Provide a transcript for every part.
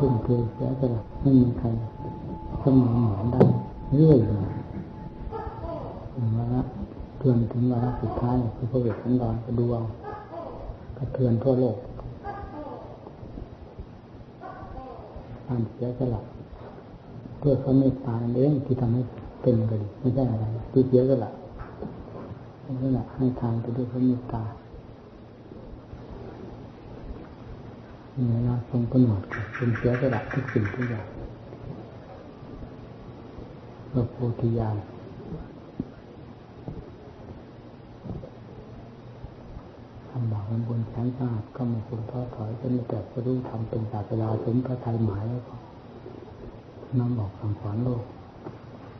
ทุ่มเทเสียสละไม่มีใครเสมอเหมือนได้เรื่อยมาถึงวาระเทือนถึงวาระสุดท้ายคือพระเวทสันดรก็ดูเอากระเทือนทั่วโลกการเสียสละเพื่อเขาเมตตาเองที่ทำให้เป็นกันไม่ใช่อะไรที่เสียสละนั่นแหละให้ทานไปด้วยพระเมตตา เวลาทรงกำหนดเป็นเสียสละทุกสิ่งทุกอย่างพระโพธิญาณทำบาปบนแสนสาหัสก็ไม่ควรท้อถอยจนแต่จะรู้ทำเป็นศาสดาถึงพระไทยหมายแล้วก็นำบอกสั่งสอนโลก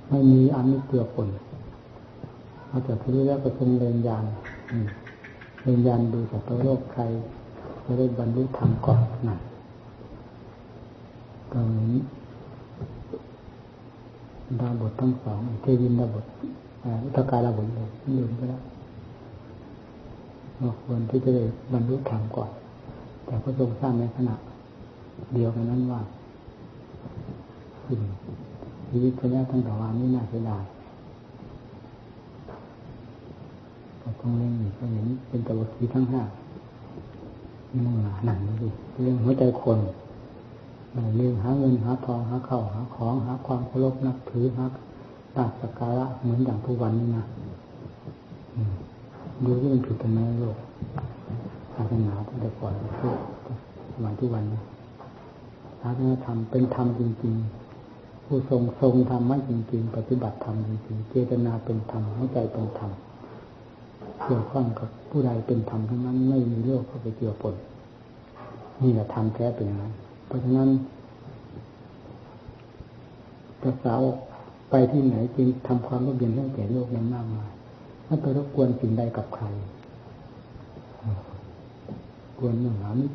ไม่มีอันนี้เกลือปนเอาจากที่แล้วก็ทรงเรียนยานเรียนยานดูจากตัวโลกใคร จะได้บรรลุธรรมก่อนนั่นตรงนี้ดาบททั้งสองเทวินดาบทอุตกาดาบทเลยลืมไปแล้วว่าควรที่จะได้บรรลุธรรมก่อน แต่พระทรงสร้างในขณะ เดียวกันนั้นว่าสิ่งชีวิตพระยาทั้งสองนี้น่าเสียดายก็ต้องเล่นก็เห็นเป็นตะวันทีทั้งห้า หนาหนังดิเรื่องหัวใจคนเรื่องหาเงินหาทองหาเข้าหาของหาความเคารพนับถือหาตาสการะเหมือนอย่างทุกวันนี้นะดูที่มันผิดกันไหมโลกศาสนาตั้งแต่ก่อนทุกสมัยทุกวันนี้ศาสนาธรรมเป็นธรรมจริง ๆ ผู้ทรงทรงธรรมะจริง ๆ ปฏิบัติธรรมจริงๆเจตนาเป็นธรรมหัวใจเป็นธรรม เกี่ยวข้องกับผู้ใดเป็นธรรมทั้งนั้น ไม่มีโลกเข้าไปเกี่ยวปนนี่แหละธรรมแท้เป็นอย่างนั้นเพราะฉะนั้นภาษาไปที่ไหนจึงทำความร่มเย็นให้แก่โลกนั้นมากมายถ้าไปรบกวนสิ่งใดกับใครกวนหนึ่งหามิ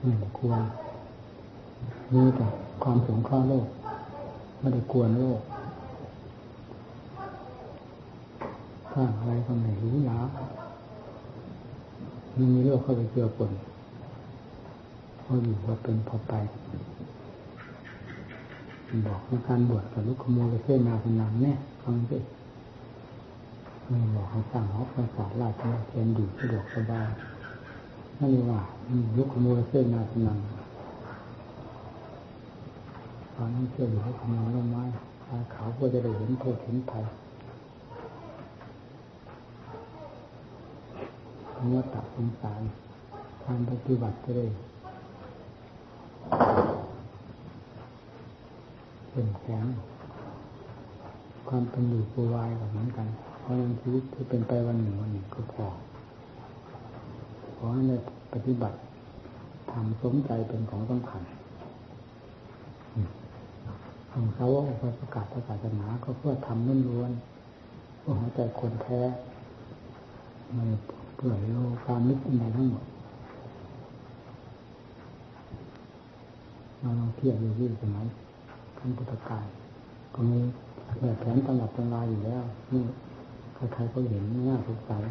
ไม่ควรนี่แต่ความสงเคราะห์โลก ไม่ได้กวนโลก สร้างอะไรก็ไม่รู้หนามันมีโลกเข้าไปเกี่ยวปนพออยู่พอเป็นพอไป บอกในการบวชกับลูกขโมยเส้นนาพนังเนี่ยฟังสิไม่บอกให้สร้างหอประสาทราชเทียนอยู่สะดวกสบายนั่นเองว่าลูกขโมยเส้นนาพนังตอนนั้เชื่ออยู่ให้ขโมยต้นไม้ขาวเขาก็จะได้เห็นโทษเห็นภัย เนื้อตับสงสารการปฏิบัติจะได้เป็นแข็งความเป็นอยู่ปูวายแบบเหมือนกัน เพราะในชีวิตที่เป็นไปวันหนึ่งวันหนึ่งก็พอขอให้ได้ปฏิบัติทำสมใจเป็นของสำคัญของเขาว่าประกาศศาสนาก็เพื่อทำล้วนๆเพื่อหัวใจคนแท้มัน เพื่อโลความนึกในทั้งหมดเราลองเทียบดูที่สมัยขั้นพุทธกาลก็มีแบบแผนตำรับตำราอยู่แล้วนี่ใครๆก็เห็นไม่น่าสงสัย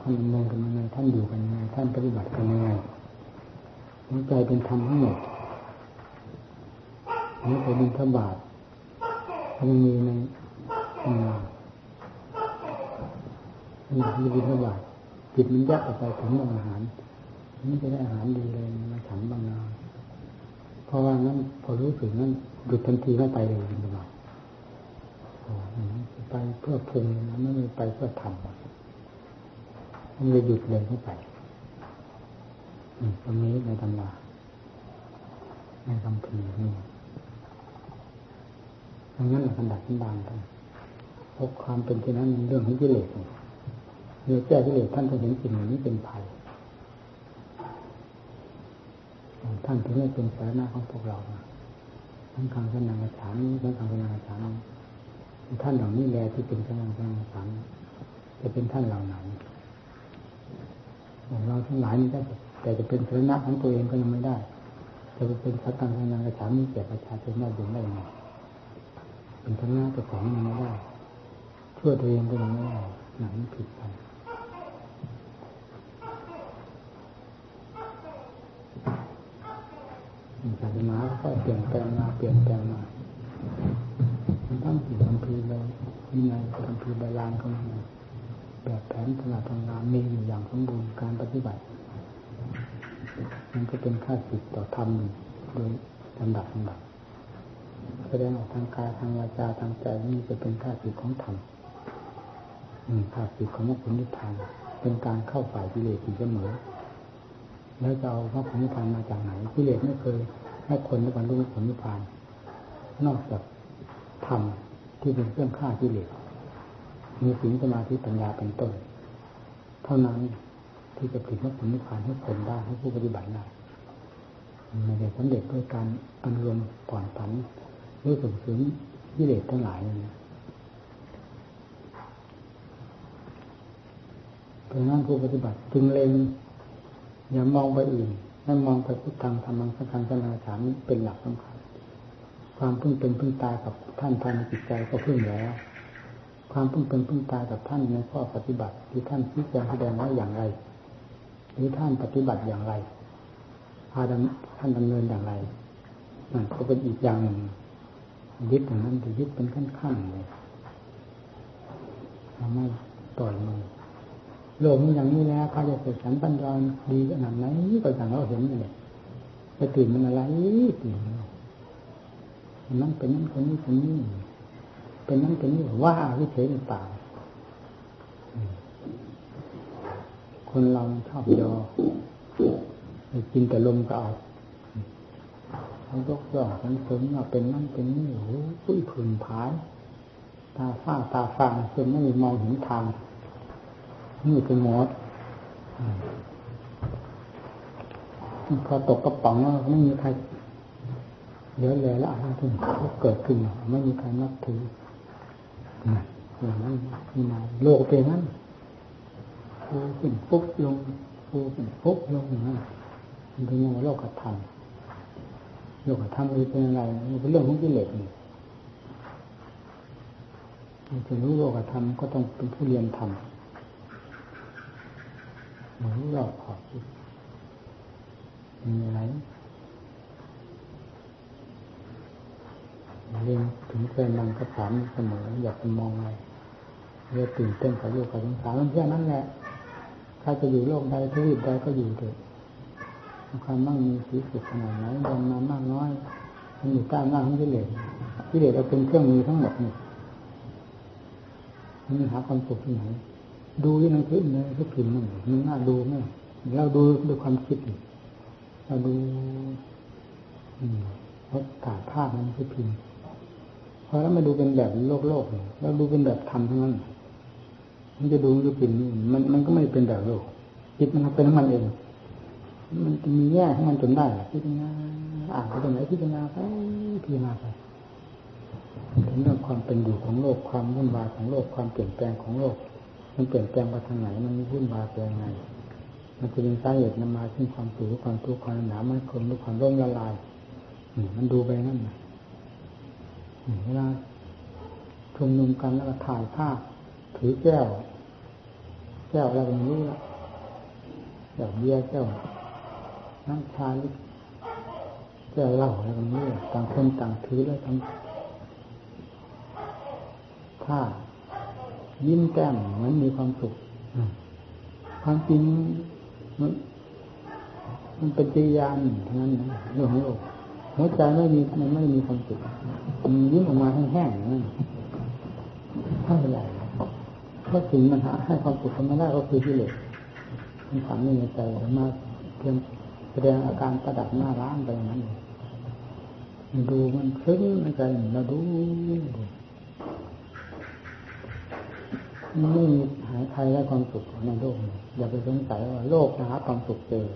ท่านดำเนินกันยังไงท่านอยู่กันยังไงท่านปฏิบัติกันยังไงหัวใจเป็นธรรมทั้งหมดนี่เป็นบินทบาทมันมีในงาน นี่คือบินทบาทจิตมันยักออกไปถึงอาหารนี่จะได้อาหารดีเลยมาฉันบางนาเพราะว่านั้นพอรู้สึกนั้นหยุดทันทีไม่ไปเลยบินทบาทไปเพื่อพุงนะไม่ไปเพื่อทำมันเลยหยุดเลยเข้าไปตรงนี้ในตำราในคำพีนี่ดังนั้นแหละกัดับกันบานกันพบความเป็นที่นั้นเรื่องของกิเลส เรื่องแก้กิเลสท่านจะเห็นสิ่งนี้เป็นภัยท่านถึงได้เป็นสาระของพวกเราทั้งคำสนางฉานทั้งคำสนางฉานท่านเหล่านี้แลที่เป็นกำลังกำลังสามจะเป็นท่านเหล่าไหนเราทั้งหลายนี่ก็แต่จะเป็นสรณะของตัวเองก็ยังไม่ได้จะเป็นสัตตังทางกระฉามนี้แก่ประชาชนได้ยังได้ยังไงเป็นทั้งหน้าเจ้าของยังไม่ได้ช่วยตัวเองก็ยังไม่ได้หนังผิดไป ค่อยเปลี่ยนแปลงมาเปลี่ยนแปลงมาทั้งสิ่คำพีเลยมีไงคำพีใบลานก็มีแบบแผนขนาดทำงานมีอยู่อย่างสมบูรณ์การปฏิบัติ มันก็เป็นค่าสิทต่อธรรมโดยลำดับลำดับแสดงออกทางกายทางวาจาทางใจนี่จะเป็นค่าสิทของธรรมค่าสิทของมรรคผลนิพพานเป็นการเข้าฝ่ายกิเลสอยู่เสมอแล้วจะเอามรรคผลนิพพานมาจากไหนกิเลสไม่เคย ให้คนได้บรรลุมรรคผลนิพพาน นอกจากธรรมที่เป็นเครื่องฆ่ากิเลสมีสิ่งสมาธิปัญญาเป็นต้น เท่านั้นที่จะผลิตมรรคผลนิพพานให้คนได้ให้ผู้ปฏิบัติได้ไม่ได้สำเร็จด้วยการอนุรมผ่อนผันด้วยส่งเสริมกิเลสทั้งหลายนี่เพราะนั้นผู้ปฏิบัติจึงเล็งอย่ามองไปอื่น ให้มองไปพุทธังธรรมังสังฆังสนาสามเป็นหลักสำคัญ ความพึ่งเป็นพึ่งตายกับท่านภายในจิตใจก็พึ่งแล้วความพึ่งเป็นพึ่งตายกับท่านในข้อปฏิบัติที่ท่านชี้แจงแสดงไว้อย่างไร หรือท่านปฏิบัติอย่างไรพาท่านดำเนินอย่างไรนั่นก็เป็นอีกอย่างหนึ่งยึดอย่างนั้นจะยึดเป็นขั้นขั้นเลยทำให้ต่อยมือ โลกนี้อย่างนี้แล้วเขาจะเกิดสันปัญญาดีขนาดไหนก็อย่างเราเห็นเลยไปตื่นมันอะไรตื่นนั้นเป็นนั้นคนนี้คนนี้เป็นนั้นเป็นนี้ว่าวิเศษหรือเปล่าคนเราชอบยอกินแต่ลมก็เอาเขายกย่องทั้งสริมว่าเป็นนั่นเป็นนี่โอ้ยผืนผาย ตาฝ้าตาฟางจนไม่มองเห็นทาง นี่เป็นหมดพอตกกระป๋องแล้วไม่มีใครเยอะเลยละอะไรขึ้นก็เกิดขึ้นไม่มีใครนับถืออย่างนั้นนี่มาโลกเป็นนั้นฟูขึ้นปุ๊บลงฟูขึ้นปุ๊บลงอย่นั้นมันเป็นโลกธรรมโลกธรรมเป็นอะไรมันเป็นเรื่องของกิเลสนี่จะรู้โลกธรรมก็ต้องเป็นผู้เรียนธรรม รู้รอบขอบมีอะไรเรียนถึงแฟนมันก็ถามเสมออยากจะมองอะไรเรื่ตื่นเต้นกับโลกกับสงสารมันแค่นั้นแหละถ้าจะอยู่โลกใดทวีปใดก็อยู่เถอะความมั่งมีสีสุดขนาดไหนดำนานมากน้อยมันอยู่ใต้หน้าของกิเลสกิเลสเราเป็นเครื่องมือทั้งหมดนี่มันหาความสุขที่ไหน ดูที่หนังสือเลยก็พิมพ์มันมันน่าดูไหมเราดูด้วยความคิดเราดูเพราะถ่ายภาพมันคือพิมพ์พอแล้วมาดูเป็นแบบโลกโลกเราดูเป็นแบบธรรมทั้งนั้นมันจะดูคือพิมพ์มันมันก็ไม่เป็นแบบโลกจิตมันเป็นของมันเองมันจะมีแง่ของมันจนได้พิจารณาอ่านไปตรงไหนพิจารณาไปพิจารณาไปเรื่องความเป็นอยู่ของโลกความวุ่นวายของโลกความเปลี่ยนแปลงของโลก มันเปลี่ยนแปลงไปทางไหน มันวุ่นวายไปยังไง มันจะเป็นสาเหตุนำมาซึ่งความสูญความทุกข์ความหนามันคมหรือความร่มละลายนี่มันดูไปนั่นนะเวลาชุมนุมกันแล้วก็ถ่ายภาพถือแก้ว แก้วอะไรไม่รู้ละแก้วเบียร์แก้วน้ำชาลิแก้วเหล้าอะไรแบบนี้ต่างคนต่างถือแล้วทำท่า ยิ้มแก้มเหมือนมีความสุขความจริงมันมันเป็นจิยานเท่านั้นนะเรื่องของโลกหัวใจไม่มีมันไม่มีความสุขมันยิ้มออกมาแห้งๆนั่นเท่าไหร่เพราะสิ่งมันหาให้ความสุขมันไม่ได้ก็คือกิเลสมันฝังในใจมาเพียงแสดงอาการประดับหน้าร้านไปอย่างนั้นดูมันซึ้งในใจเราดู ไม่มีหายใครได้ความสุขในโลกอย่าไปสงสัยว่าโลกจะหาความสุขเจอ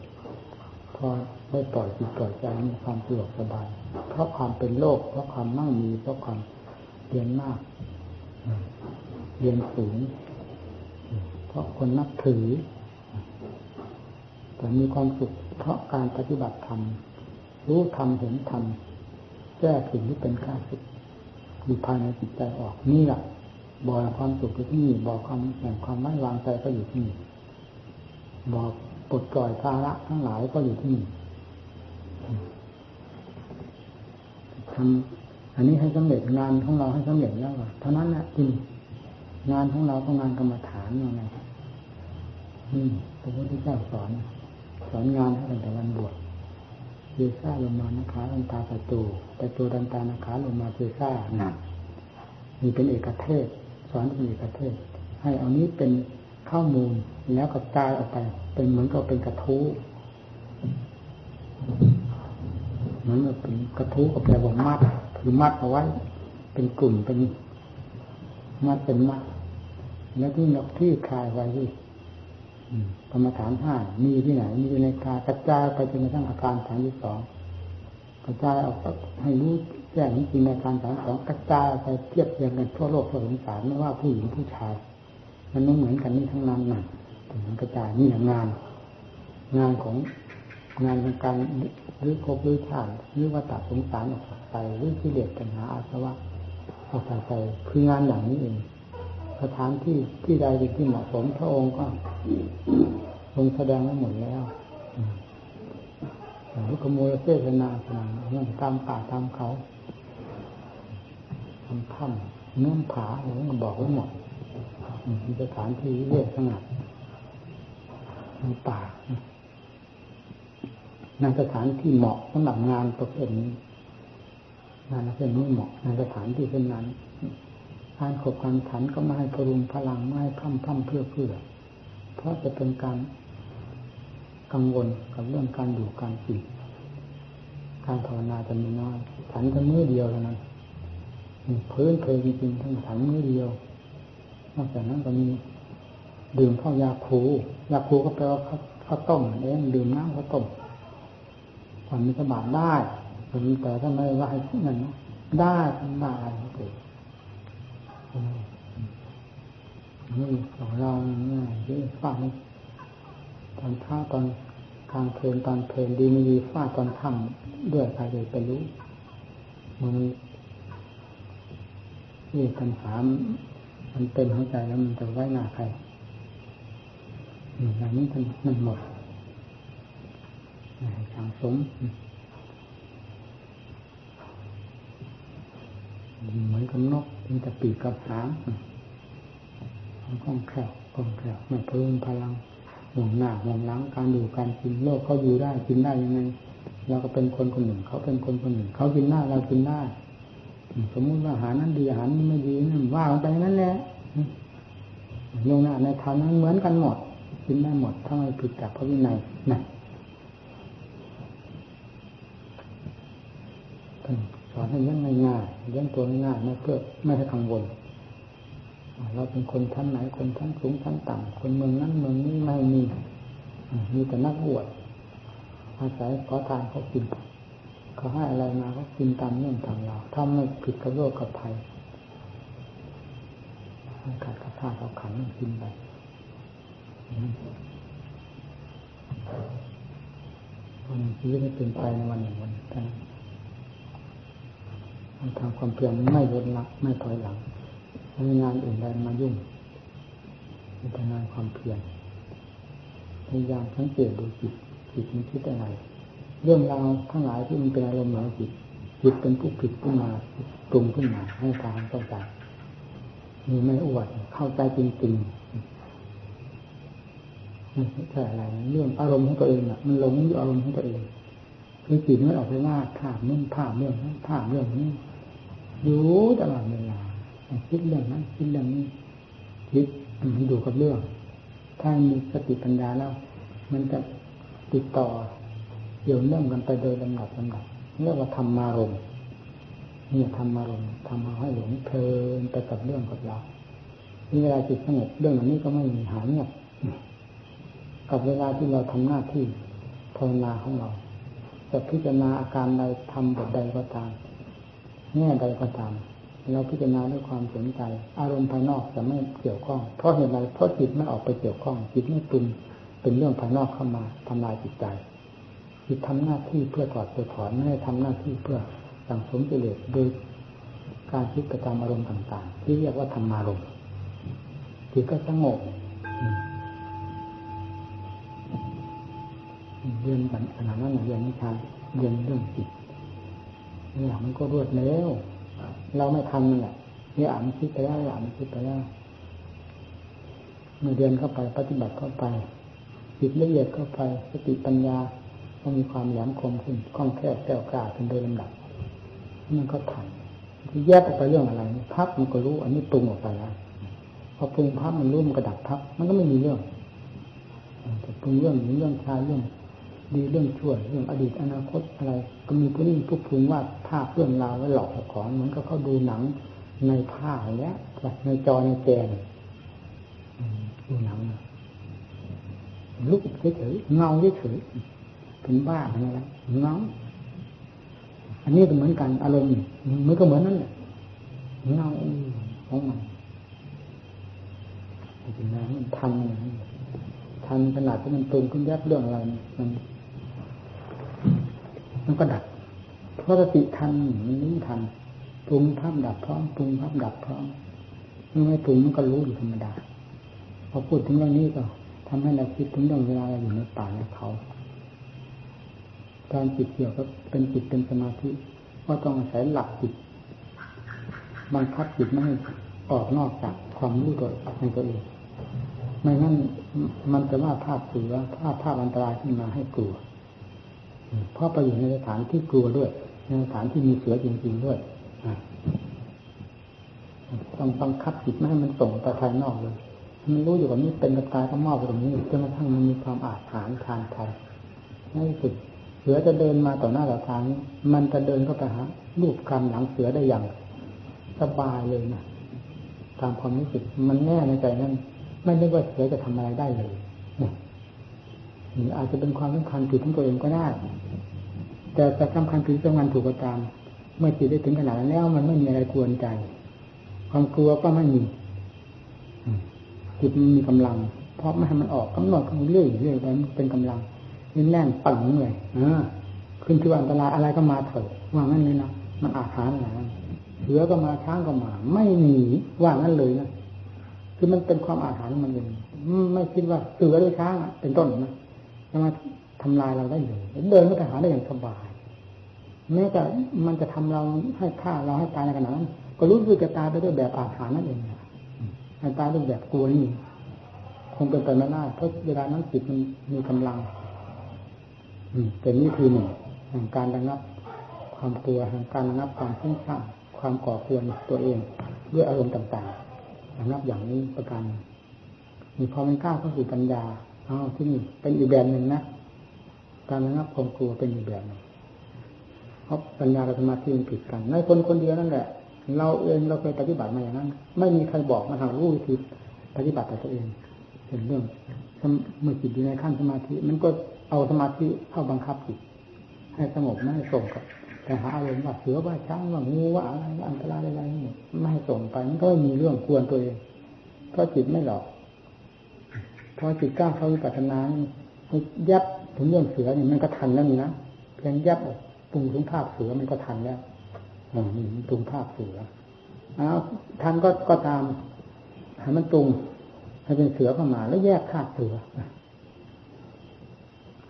พอได้ปล่อยจิตปล่อยใจมีความสะดวกสบาย เพราะความเป็นโลก เพราะความมั่งมี เพราะความเรียนมาก เรียนสูง เพราะคนนับถือ แต่มีความสุข เพราะการปฏิบัติธรรม รู้ธรรมเห็นธรรม แก้สิ่งที่เป็นข้าศึกอยู่ภายในจิตใจออกนี่แหละ บ่อความสุขอยู่ที่นี่บ่อความแห่งความไม่วางใจก็อยู่ที่นี่บ่อปลดปล่อยภาระทั้งหลายก็อยู่ที่นี่ทำอันนี้ให้สำเร็จงานของเราให้สำเร็จแล้วเท่านั้นแหละจริงงานของเราก็งานกรรมฐานยังไงอืมพระพุทธเจ้าสอนสอนงานให้ตั้งแต่วันบวชเจซ่าลงมานะคะลันตาประตูประตูดันตานะคะลงมาเจซ่าหนักมีเป็นเอกเทศ สอนเป็นเอกเทศให้เอานี้เป็นข้อมูลแล้วกระจายออกไป เป็นเหมือนกับเป็นกระทู้เหมือนกับเป็นกระทู้กับแปลว่ามัดคือมัดเอาไว้ เป็นกลุ่มเป็นมัดเป็นมัด แล้วที่นกที่คลายไว้ที่กรรมฐานห้ามีที่ไหน มีอยู่ในกายกระจายไปจนกระทั่งอาการฐานที่สองกระจายออกให้รู้ แจ้งจริงในการฐานสองกระจายไปเทียบเทียงกันทั่วโลกทั่วสงสารไม่ว่าผู้หญิงผู้ชาย มันไม่เหมือนกันนี่ทั้งนั้นน่ะมันกระจายนี่งาน งานของงานของการหรือภพหรือชาติหรือว่าตัดสงสารออกไปหรือที่เลสปัญหาอาสวะออกไปคืองานอย่างนี้เองสถานที่ที่ใดที่เหมาะสมพระองค์ก็ลงแสดงไว้หมดแล้วลูกขโมยเสษนาสนาเรื่องตามป่าตามเขา ถ้ำเนื้อผาอะไรก็บอกไว้หมดมีสถานที่เรียกสงัดในป่าในสถานที่เหมาะสำหรับงานประเภทนี้งานประเภทนี้เหมาะในสถานที่เช่นนั้นการขบการขันก็ไม่ให้พรุงพลังไม่ให้พั่มพั่มเพื่อเพื่อ เพราะจะเป็นการกังวลกับเรื่องการอยู่การกินการภาวนาจะมีน้อยฉันจะมือเดียวเท่านั้น พื้นเพลจริงๆทั้งฉันมือเดียวนอกจากนั้นก็มีดื่มข้าวยาคูยาคูก็แปลว่าข้าวต้มเองดื่มน้ำข้าวต้มความมีสบายได้แต่ถ้าไม่ว่าให้ที่นั่นได้ทำได้เลยนี่ของเราเนี่ยที่ฟังตอนท้าตอนกลางเพลินตอนเพลินดีไม่ดีฟาตอนค่ำด้วยใครจะไปรู้มัน นี่ปัญหามันเต็มหัวใจแล้วมันจะไว้หน้าใครอย่างนี้มันมันหมดทางสมเหมือนกับนกมันจะปีกกับหางมันคล่องแคล่วคล่องแคล่วไม่เพิ่มพลังห่วงหน้าห่วงหลังการดูการกินโลกเขาอยู่ได้กินได้ยังไงเราก็เป็นคนคนหนึ่งเขาเป็นคนคนหนึ่งเขากินได้าเรากินได้า สมมุติว่าอาหารนั้นดีอาหารนี้ไม่ดีนั่นว่าไปนั้นแหละลงน้าในทางนั้นเหมือนกันหมดกินได้หมดถ้าไม่ผิดจากพระวินัยนะสอนให้เลี้ยงง่ายๆเลี้ยงตัวง่ายๆไม่เพื่อไม่ให้กังวลเราเป็นคนชั้นไหนคนชั้นสูงชั้นต่ำคนเมืองนั้นเมืองนี้ไม่มีมีแต่นักบวชอาศัยขอทานเขากิน เขาให้อะไรมาก็กินตามเงื่อนตามเราถ้าไม่ผิดกับโลกกับภัยขาดกับท่าเขาขันกินไปวันชีวิตไม่เป็นไปในวันหนึ่งวันนั้นมันทำความเพียรไม่ลดละไม่ถอยหลังไม่มีงานอื่นใดมายุ่งมีแต่งานความเพียรพยายามสังเกตดูจิตจิตมันคิดอะไร เรื่องราวทั้งหลายที่มันเป็นอารมณ์ของจิตจิตเป็นผู้ผิดขึ้นมาปรุงขึ้นมาให้ตามต้องการมีไม่อวดเข้าใจจริงๆไม่ใช่อะไรเรื่องอารมณ์ของตัวเองอะมันหลงอยู่อารมณ์ของตัวเองคือจิตไม่ออกไปว่าภาพนู่นภาพเรื่องนั้นภาพเรื่องนี้อยู่ตลอดเวลาคิดเรื่องนั้นคิดเรื่องนี้คิดมันดูกับเรื่อง ถ้ามีสติปัญญาแล้ว มันจะติดต่อ กี่ยวเนื่องกันไปโดยลำดับลำดับเรียกว่าธรรมารมนี่ธรรมารมทำมาให้หลงเพลินไปกับเรื่องกับเรานี่เวลาจิตสงบเรื่องเหล่านี้ก็ไม่มีหายเงียบกับเวลาที่เราทำหน้าที่ภาวนาของเราจะพิจารณาอาการใดทำบทใดก็ตามแง่ใดก็ตาม เราพิจารณาด้วยความสนใจ อารมณ์ภายนอกจะไม่เกี่ยวข้อง เพราะเหตุไรเพราะจิตไม่ออกไปเกี่ยวข้อง จิตไม่ปรุงเป็นเรื่องภายนอกเข้ามาทำลายจิตใจ จิตทำหน้าที่เพื่อถอดตัวถอนไม่ได้ทำหน้าที่เพื่อสังสมกิเลสโดยการคิดกระทำอารมณ์ต่าง ๆ ที่เรียกว่าธรรมารมณ์จิตก็สงบเรียนกันขนาดนั้นเรียนนิทานเรียนเรื่องจิตเนี่ยมันก็รวดเร็วเราไม่ทำนั่นแหละเนี่ยอ่านคิดไปแล้วอ่านคิดไปแล้วเมื่อเรียนเข้าไปปฏิบัติเข้าไปจิตละเอียดเข้าไป สติปัญญา ก็มีความแหลมคมขึ้นคล่องแคล่วแก้วกล้าขึ้นโดยลำดับมันก็ทันที่แยกออกไปเรื่องอะไรพับมันก็รู้ อันนี้ปรุงออกไปแล้วพอปรุงพับมันรู้มันก็ดับพับมันก็ไม่มีเรื่องแต่ปรุงเรื่องนี้เรื่องชาเรื่องดีเรื่องชั่วเรื่องอดีตอนาคตอะไร ก็มีผู้นี้ผู้ปรุงว่าภาพเรื่องราวไว้หลอกของเหมือนกับเขาดูหนังในผ้าอย่างเงี้ยในจอในแกนดูหนังลุกเฉยๆเงาเฉยๆ เป็นบ้าอะไรเงาอันนี้ก็เหมือนกันอารมณ์มันก็เหมือนนั่นแหละเงาของมันจริงๆมันทันทันขนาดที่มันตรงขึ้นแยบเรื่องอะไรมันมันก็ดับเพราะสติทันมันรู้ทันปรุงภาพดับพร้อมปรุงภาพดับพร้อมเมื่อไม่ปรุงมันก็รู้อยู่ธรรมดาพอพูดถึงเรื่องนี้ก็ทำให้เราคิดถึงเรื่องเวลาเราอยู่ในป่าในเขา การจิตเกี่ยวกับเป็นจิตเป็นสมาธิก็ต้องอาศัยหลักจิตบังคับจิตไม่ให้ออกนอกจากความรู้ตัวในตัวเองไม่งั้นมันจะว่าภาพเสือภาพภาพอันตรายขึ้นมาให้กลัวเพราะไปอยู่ในสถานที่กลัวด้วยในสถานที่มีเสือจริง ๆด้วยต้องบังคับจิตไม่ให้มันส่งไปภายนอกเลยมันรู้อยู่ว่านี้เป็นกระตายก็มอบไปตรงนี้จนกระทั่งมันมีความอาถรรพ์ทานไทยนั่นสุด เสือจะเดินมาต่อหน้าต่อทางมันจะเดินเข้าไปหารูปคำหลังเสือได้อย่างสบายเลยนะตามความรู้สึกมันแน่ในใจนั้นไม่ได้ว่าเสือจะทำอะไรได้เลยเนี่อาจจะเป็นความสำคัญผิดของตัวเองก็ได้แต่แต่สำคัญผิดสำคัญถูกก็ตาม เมื่อจิตได้ถึงขนาดนั้นแล้ว มันไม่มีอะไรกวนใจ ความกลัวก็ไม่มีจิตมันมีกำลัง เพราะไม่ให้มันออกกำหนดเรื่อยเรื่อยไปมันเป็นกำลัง นี่แน่นปังเลยอ่าขึ้นที่ว่าอันตรายอะไรก็มาเถอะว่างั้นเลยนะมันอาหารอะไรเสือก็มาช้างก็มา ไม่หนีว่างั้นเลยนะคือมันเป็นความอาหารมันเองไม่คิดว่าเสือหรือช้างเป็นต้นนะจะมาทำลายเราได้เลยเดินก็ไปหาได้อย่างสบายแม้แต่มันจะทำเราให้ฆ่าเราให้ตายในขณะนั้นก็รู้สึกจะตายไปด้วยแบบอาหารนั่นเองให้ตายด้วยแบบกลัวนี่คงเป็นไปไม่ได้เพราะเวลานั้นจิตมันมีกำลัง เป็นนี่คือหนึ่งแห่งการระงับ ความกลัวแห่งการระงับความฟุ้งซ่านความก่อควรตัวเองด้วยอารมณ์ต่างๆระงับอย่างนี้ประการมีพอมันกล้าเข้าสู่ปัญญาอ้าวที่นี่เป็นอีกแบบหนึ่งนะการระงับความกลัวเป็นอีกแบบหนึ่งเพราะปัญญากับสมาธิมันผิดกันในคนคนเดียวนั่นแหละ เราเองเราเคยปฏิบัติมาอย่างนั้น ไม่มีใครบอกมาทางรู้วิธีปฏิบัติแต่ตัวเองเป็นเรื่องเมื่อจิตอยู่ในขั้นสมาธิมันก็ เอาสมาธิเข้าบังคับจิตให้สงบไม่ให้ส่งกับแต่หาอารมณ์ว่าเสือว่าช้างว่างูว่าอะไรอันตรายอะไรนี่ไม่ให้ส่งไปมันก็มีเรื่องควรตัวเองเพราะจิตไม่หลอกพอจิตกล้าเข้าวิปัสสนายับถึงเรื่องเสือนี่มันก็ทันแล้วนี่นะเพียงยับปรุงถึงภาพเสือมันก็ทันแล้วอ๋อนี่ปรุงภาพเสือเอาทันก็ก็ตามให้มันปรุงให้เป็นเสือเข้ามาแล้วแยกธาตุเสือ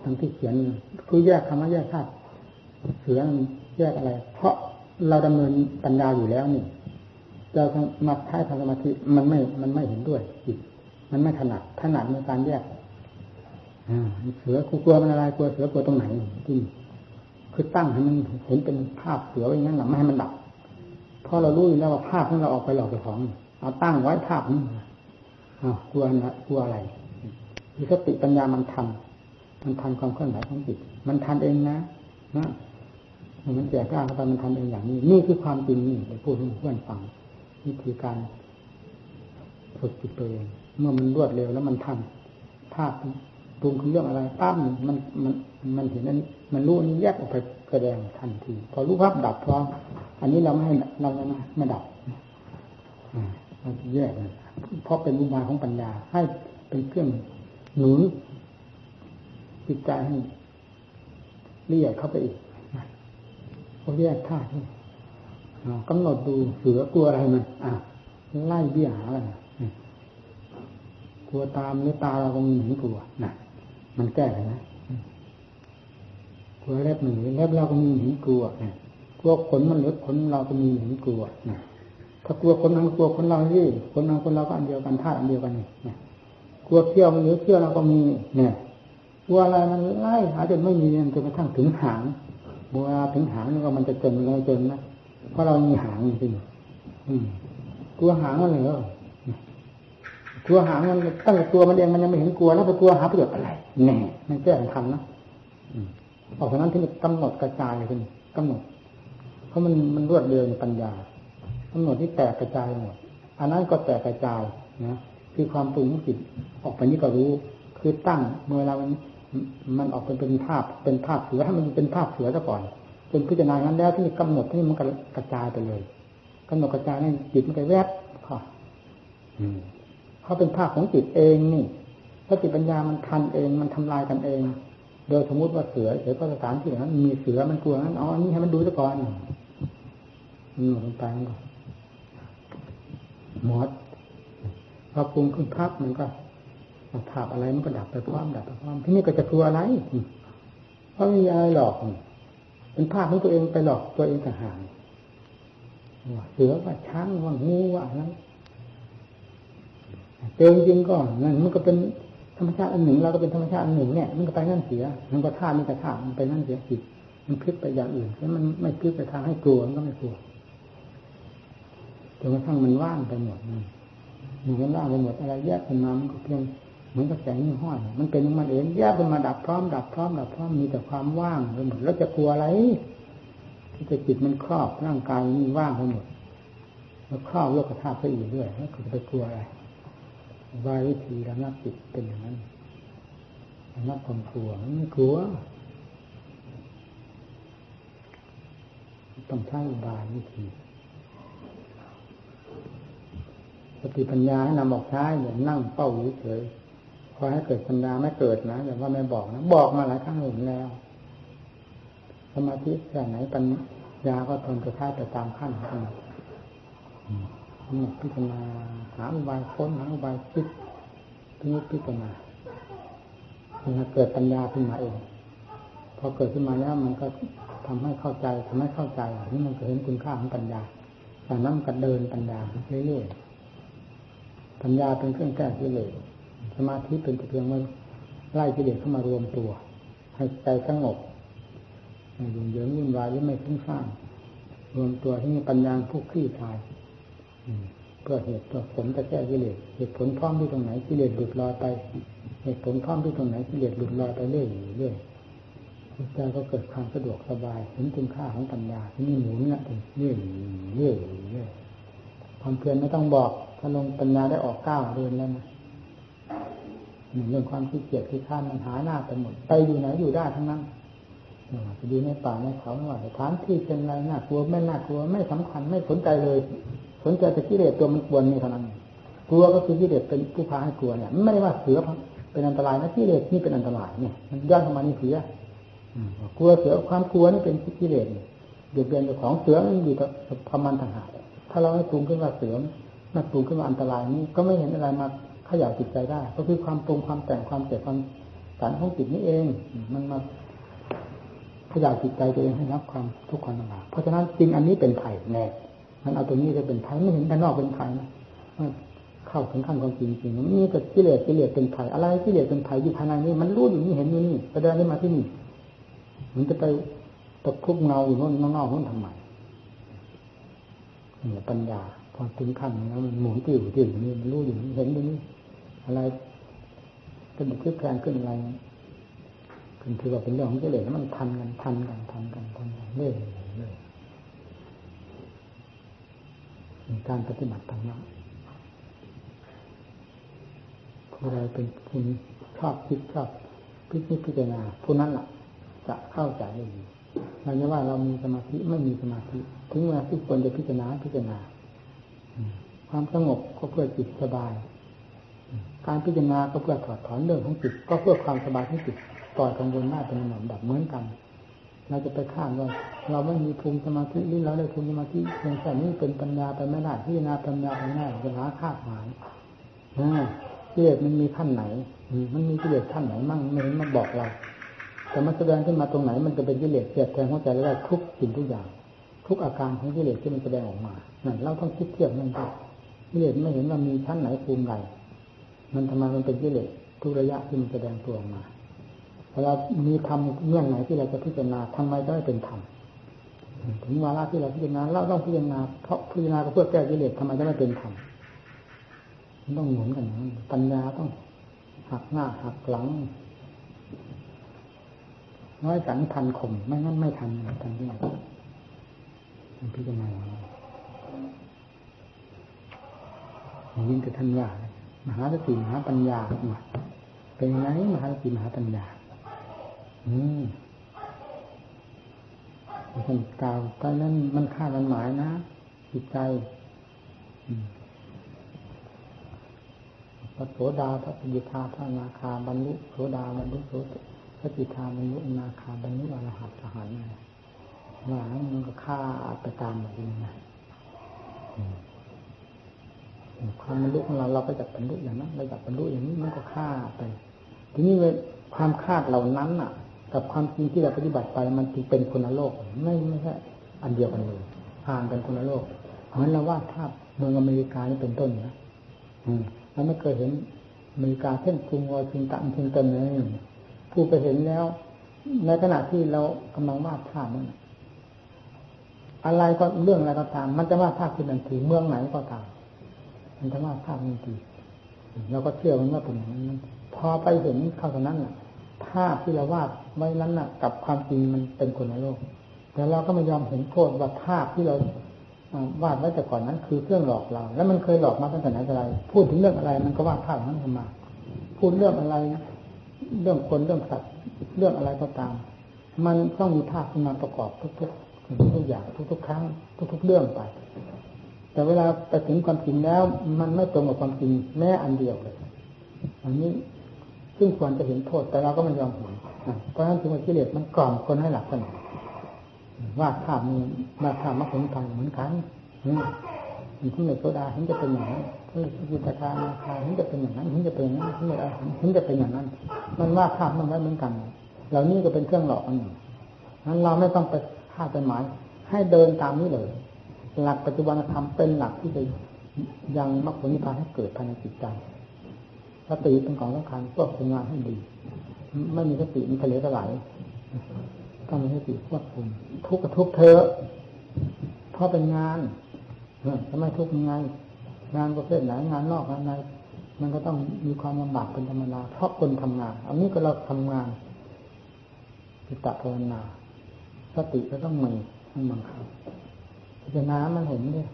ทั้งที่เขียนคือแยกคำว่าแยกธาตุเสือแยกอะไร เพราะเราดำเนินปัญญาอยู่แล้วนี่เรามาใช้ทางสมาธิมันไม่มันไม่เห็นด้วยจิตมันไม่ถนัดถนัดในการแยกเสือกลัวมันอะไรกลัวเสือกลัวตรงไหนจริงคือตั้งให้มันเห็นเป็นภาพเสือไว้งั้นหรอไม่ให้มันดับเพราะเรารู้อยู่แล้วว่าภาพที่เราออกไปหลอกไปของเอาตั้งไว้ภาพนี้กลัวนะกลัวอะไรคือสติปัญญามันทัน มันทันความเคลื่อนไหวของจิต มันทันเองนะนะมันแจกกล้าเข้าไปมันทันเองอย่างนี้ นี่คือความจริงนี่ไปพูดให้เพื่อนฟังวิธีการฝึกจิตตัวเอง เมื่อมันรวดเร็วแล้วมันทันภาพปรุงคือเรื่องอะไรปั้มมันมันมันเห็นนั้น มันรู้นี้แยกออกไปแสดงทันที พอรู้ภาพดับพร้อมอันนี้เราไม่ให้เราไม่ไม่ดับอ่าแยกเพราะเป็นอุบายของปัญญาให้เป็นเครื่องหนุน จิตใจให้ละเอียดเข้าไปอีกเขาแยกธาตุกำหนดดูเสือกลัวอะไรมันอะไล่เบี้ยหาอะไรกลัวตามหรือตาเราก็มีหนีกลัวนะมันแก้เลยนะกลัวเล็บหนีเล็บเราก็มีหนีกลัวนะกลัวขนมันหรือขนเราก็มีเห็นกลัวนะถ้ากลัวคนนั้นกลัวคนเราที่คนนั้นคนเราก็อันเดียวกันธาตุอันเดียวกันนี่กลัวเที่ยวมันหรือเที่ยวเราก็มีเนี่ย กลัวอะไรมันไล่หาจนไม่มีจนกระทั่งถึงหางเวถึงหางนี่ก็มันจะจนเลยจนนะเพราะเรามีหางจริงกลัวหางมันเหรอกลัวหางมันตั้งแต่ตัวมันเองมันยังไม่เห็นกลัวแล้วไปกลัวหาประโยชน์อะไรแน่มันแก้ทันนะออกจากนั้นที่กำหนดกระจายขึ้นกำหนด เพราะมันมันรวดเร็วในปัญญากำหนดที่แตกกระจายหมดอันนั้นก็แตกกระจายนะคือความปรุงจิตออกไปนี่ก็รู้ คือตั้งเมื่อเวลา มันออกเป็นเป็นภาพเป็นภาพเสือให้มันเป็นภาพเสือซะก่อนจนพิจารณางั้นแล้วที่กำหนดที่มันกระจายไปเลยกำหนดกระจายให้จิตมันไปแวบค่ะเขาเป็นภาพของจิตเองนี่สติปัญญามันทันเองมันทำลายกันเอง โดยสมมติว่าเสือเสือก็สถานที่นั้นมีเสือมันกลัวนั้นอ๋อนนี้ให้มันดูซะก่อนหนวดลงไปก็หมดพอปรุงขึ้นภาพมันก็ ภาพอะไรมันก็ดับไปพร้อมดับไปพร้อมที่นี่ก็จะกลัวอะไรเพราะมีอะไรหลอกเป็นภาพของตัวเองไปหลอกตัวเองต่างหากเสือว่าช้างว่างูว่าอะไรเจอจริงก็นั่นมันก็เป็นธรรมชาติอันหนึ่งเราก็เป็นธรรมชาติอันหนึ่งเนี่ยมันก็ไปนั่นเสียมันก็ท่านี่ก็ท่ามันไปนั่นเสียจิตมันพลิกไปอย่างอื่นแล้วมันไม่พลิกไปทางให้กลัวมันก็ไม่กลัวจนกระทั่งมันว่างไปหมดมันมันว่างไปหมดอะไรแยกขึ้นมามันก็เพียง เหมือนกับแสงยี่ห้อย มันเป็นของมันเองแยกขึ้นมาดับพร้อมดับพร้อมดับพร้อมมีแต่ความว่างไปหมดแล้วจะกลัวอะไรที่จะจิตมันครอบร่างกายมันว่างไปหมดแล้วครอบโลกธาตุไปอีกเรื่อยแล้วจะไปกลัวอะไรวายวิธีระงับจิตเป็นอย่างนั้นระงับความกลัวไม่กลัวต้องใช้บายวิธีสติปัญญาให้นำออกใช้อย่านั่งเป้าเฉย พอให้เกิดปัญญาไม่เกิดนะอย่ว่าไม่บอกนะบอกมาหลายครั้งเห็นแล้วสมาธิแค่ไหนปัญญาก็ทนจะท้ายไปตามขั้นของมันนี่พิจารณาหาอุบายค้นหาอุบายคิดพิจิตพิจารณาเกิดปัญญาขึ้นมาเองพอเกิดขึ้นมาแล้วมันก็ทำให้เข้าใจทำให้เข้าใจนี่มันเห็นคุณค่าของปัญญาจากนั้นก็เดินปัญญาเรื่อยๆปัญญาเป็นเครื่องแก้กิเลส สมาธิเป็นเพียงว่าไล่กิเลสเข้ามารวมตัว ให้ใจสงบไม่ยุ่งเหยิงวุ่นวายหรือไม่ฟุ้งซ่านรวมตัวที่มีปัญญาผู้คลี่คลายเพื่อเหตุเพื่อผลจะแก้กิเลสเหตุผลพร้อมที่ตรงไหนกิเลสหลุดลอยไป เหตุผลพร้อมที่ตรงไหนกิเลสหลุดลอยไปเรื่อยเรื่อยใจก็เกิดความสะดวกสบายเห็นคุณค่าของปัญญาที่นี่หมุนเนี่ยเรื่อยเรื่อยเรื่อยความเพียรไม่ต้องบอกถ้าลงปัญญาได้ออกก้าวเดินแล้วนะ เรื่องความขี้เกียจขี้ข้านมันหาหน้าไปหมดไปอยู่ไหนอยู่ได้ทั้งนั้นจะอยู่ในป่าในเขาไม่ว่าสถานที่เป็นไรน่ากลัวไม่น่ากลัวไม่สำคัญไม่สนใจเลย สนใจแต่กิเลสตัวมันกวนนี่เท่านั้นกลัวก็คือกิเลสเป็นผู้พาให้กลัวเนี่ยไม่ได้ว่าเสือเป็นอันตรายนะกิเลสนี่เป็นอันตรายเนี่ยมันย้อนเข้ามานี่เสือกลัวเสือความกลัวนี่เป็นกิเลสเดือดเดือนของเสือมันอยู่กับพมันต่างหากถ้าเราให้ปรุงขึ้นว่าเสือนักปรุงขึ้นว่าอันตรายนี่ก็ไม่เห็นอะไรมา ขย่าจิตใจได้ ก็คือความปรุงความแต่งความเจ็บความสารของจิตนี่เอง มันมาขย่าจิตใจตัวเองให้รับความทุกข์ความลำบากเพราะฉะนั้นจริงอันนี้เป็นไผ่แน่มันเอาตัวนี้จะเป็นไผ่ไม่เห็นภายนอกเป็นไผ่นะเข้าถึงขั้นของจริงจริงนี่ก็กิเลสกิเลสเป็นไผ่อะไรกิเลสเป็นไผ่อยู่ภายในนี่มันรู้อยู่นี่เห็นอยู่นี่แสดงได้มาที่นี่มันจะไปตะคุบเงาอยู่นู่นนอกนู่นทำไมเนี่ยปัญญาพอถึงขั้นแล้วมันหมุนติ้วติ้วอยู่นี่มันรู้อยู่นี่เห็นอยู่นี่ อะไรเป็นคลิกแรงขึ้นอะไรขึ้นถือว่าเป็นเรื่องของกิเลสมันทันกันทันกันทันกันทันกันเรื่อยเรื่อยการปฏิบัติธรรมะผู้ใดเป็นผู้ชอบคิดชอบพิจิตพิจารณาผู้นั้นล่ะ จะเข้าใจได้ดีเราจะว่าเรามีสมาธิไม่มีสมาธิ ถึงเวลาที่ควรจะพิจารณาพิจารณาความสงบก็เพื่อจิตสบาย การพิจารณาก็เพื่อถอดถอนเรื่องของจิตก็เพื่อความสบายของจิตปล่อกังวลหน้าเป็นหนอนแบบเหมือนกัน เราจะไปข้ามว่าเราไม่มีภูมิสมาธิหรือเราได้ภูมิสมาธิเพียงแต่นี้เป็นปัญญาไปไม่ได้พิจารณาปัญญาไปไม่ได้จะหาคาดหมายกิเลสมันมีขั้นไหน มันมีกิเลสขั้นไหนมั่งไม่เห็นมาบอกเรา แต่มันแสดงขึ้นมาตรงไหน มันจะเป็นกิเลสเสียดแทงหัวใจได้ทุกสิ่งทุกอย่าง ทุกอาการของกิเลสที่มันแสดงออกมานั่นเราต้องคิดเทียบนั่นก็กิเลสไม่เห็นว่ามีชั้นไหนภูมิใด มันทำไมมันเป็นกิเลสทุกระยะที่มันแสดงตัวออกมาเวลามีธรรมเรื่องไหนที่เราจะพิจารณาทำไมจะไม่เป็นธรรมถึงวาระที่เราพิจารณาเราต้องพิจารณาเพราะพิจารณาเพื่อแก้กิเลสทำไมจะไม่เป็นธรรมมันต้องหมุนกันปัญญาต้องหักหน้าหักหลัง น้อยสันทันข่มไม่งั้นไม่ทันทันที่ไหนพิจารณายิ่งกับท่านว่า มหาสติมหาปัญญาเป็นไงมหาสติมหาปัญญา อืมท่านกล่าวตอนนั้นมันค่ามันหมายนะจิตใจพระโสดาพระปิทาพระนาคาบรรลุโสดาบรรลุโสพระปิทาบรรลุนาคาบรรลุอรหัตสหายว่ามันก็ฆ่าไปตามแบบนี้นะ ความบรรลุของเราเราก็จะบรรลุอย่างนั้นเราอยากบรรลุอย่างนี้มันก็ฆ่าไป ทีนี้ความคาดเหล่านั้นอะ กับความจริงที่เราปฏิบัติไปมันจึงเป็นคนละโลกไม่ไม่ใช่อันเดียวกันเลยห่างกันคนละโลกเหมือนเราวาดภาพเมืองอเมริกานี่เป็นต้นนะอืมเราไม่เคยเห็นอเมริกาเช่นกรุงวอชิงตันเช่นต้นเลยผู้ไปเห็นแล้ว ในขณะที่เรากำลังวาดภาพนั้นอะไรก็เรื่องอะไรก็ตาม มันจะวาดภาพขึ้นทันทีเมืองไหนก็ตาม มันจะวาดภาพทันทีเราก็เชื่อมันว่าเป็นอย่างนั้นพอไปเห็นเข้าตรงนั้นน่ะ ภาพที่เราวาดไว้นั้นน่ะ กับความจริงมันเป็นคนละโลก แต่เราก็ไม่ยอมเห็นโทษว่าภาพที่เราวาดไว้แต่ก่อนนั้น คือเครื่องหลอกเรา แล้วมันเคยหลอกมาตั้งแต่ไหนแต่ไร พูดถึงเรื่องอะไร มันก็วาดภาพนั้นขึ้นมา พูดเรื่องอะไร เรื่องคนเรื่องสัตว์เรื่องอะไรก็ตาม มันต้องมีภาพขึ้นมาประกอบทุกๆทุกอย่างทุกๆครั้ง ทุกๆเรื่องไป แต่เวลาไปถึงความจริงแล้ว มันไม่ตรงกับความจริงแม้อันเดียวเลย อันนี้ซึ่งควรจะเห็นโทษแต่เราก็ไม่ยอมเห็นเพราะฉะนั้นจึงว่ากิเลสมันกล่อมคนให้หลับสนิทว่าภาพมีมาภาพมรรคผลทางเหมือนกันมีที่ในโซดาเห็นจะเป็นอย่างนั้นที่ยิตาคานาคาเห็นจะเป็นอย่างนั้นเห็นจะเป็นอย่างนั้นที่ในอาหารเห็นจะเป็นอย่างนั้น มันว่าภาพมันไว้เหมือนกัน เหล่านี้ก็เป็นเครื่องหลอกอันหนึ่งนั้นเราไม่ต้องไปคาดเป็นหมายให้เดินตามนี้เลย หลักปัจจุบันธรรมเป็นหลักที่จะยังมรรคผลนิพพานให้เกิดภายในจิตใจสติเป็นของสำคัญควบคุมงานให้ดี ไม่มีสติมันทะเลทลายต้องมีสติควบคุมทุกข์กับทุกเธอเพราะเป็นงานทำไมทุกข์ยังไงงานประเภทไหนงานนอกงานในมันก็ต้องมีความลำบากเป็นธรรมดาเพราะคนทำงานอันนี้ก็เราทำงานปิตะภาวนาสติก็ต้องมีต้องบังคับ จารณามันเห็นด้วย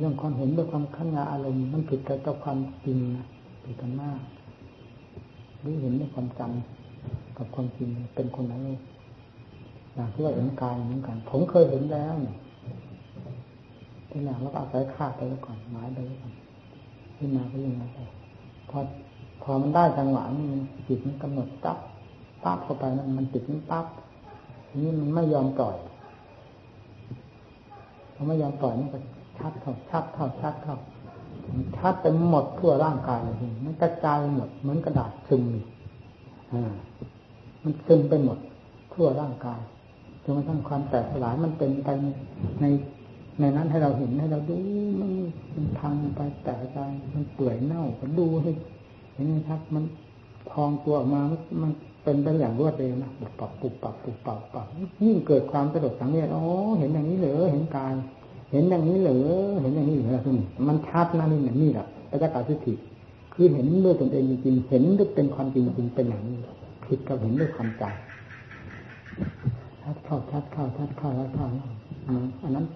เรื่องความเห็นด้วยความขันยาอารมณ์มันผิดกับความจริงนะผิดกันมากหรือเห็นด้วยความจำกับความจริงเป็นคนไหนอย่างที่ว่าเห็นกายเหมือนกัน ผมเคยเห็นแล้วเนี่ยที่หลังแล้วก็อาศัยคาดไปแล้วก่อนหมายไปแล้วก่อนขึ้นมาก็ยังไงไปพอพอมันได้จังหวะนี่จิตมันกำหนดปั๊บปั๊บเข้าไปนั่นมันจิตมันปั๊บนี่มันไม่ยอมปล่อย พอไม่ยอมปล่อยนี่ก็ชัดเข้าชัดเข้าชัดเข้าชัดไปหมดทั่วร่างกายเลยมันกระจายหมดเหมือนกระดาษซึมอ่ามันซึมไปหมดทั่วร่างกายจนกระทั่งความแตกสลายมันเป็นไปในในนั้นให้เราเห็นให้เราดูมันมันพังไปแตกใจมันเปื่อยเน่าก็ดูให้เห็นไหมครับ มันพองตัวออกมามัน เป็นไปอย่างรวดเร็วนะปุบปับปุบปับปุบปับปับยิ่งเกิดความสะดุดสังเวชอ๋อเห็นอย่างนี้เหรอเห็นกายเห็นอย่างนี้เหรอเห็นอย่างนี้เหรอคุณมันชัดนะนี่นี่แหละปัจจัยสิทธิคือเห็นด้วยตนเองจริงๆเห็นด้วยเป็นความจริงจริงเป็นอย่างนี้ผิดกับเห็นด้วยความใจชัดเข้าชัดเข้าชัดเข้าชัดเข้าอันนั้น